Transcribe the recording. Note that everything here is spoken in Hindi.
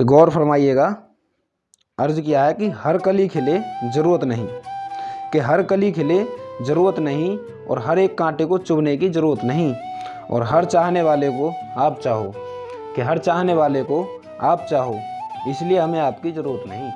तो गौर फरमाइएगा, अर्ज़ किया है कि हर कली खिले ज़रूरत नहीं, कि हर कली खिले ज़रूरत नहीं और हर एक कांटे को चुभने की ज़रूरत नहीं। और हर चाहने वाले को आप चाहो, कि हर चाहने वाले को आप चाहो, इसलिए हमें आपकी ज़रूरत नहीं।